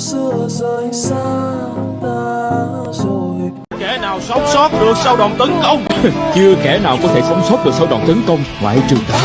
xưa rời xa ta rồi. Kẻ nào sống sót được sau đòn tấn công? Chưa kẻ nào có thể sống sót được sau đòn tấn công ngoại trừ ta.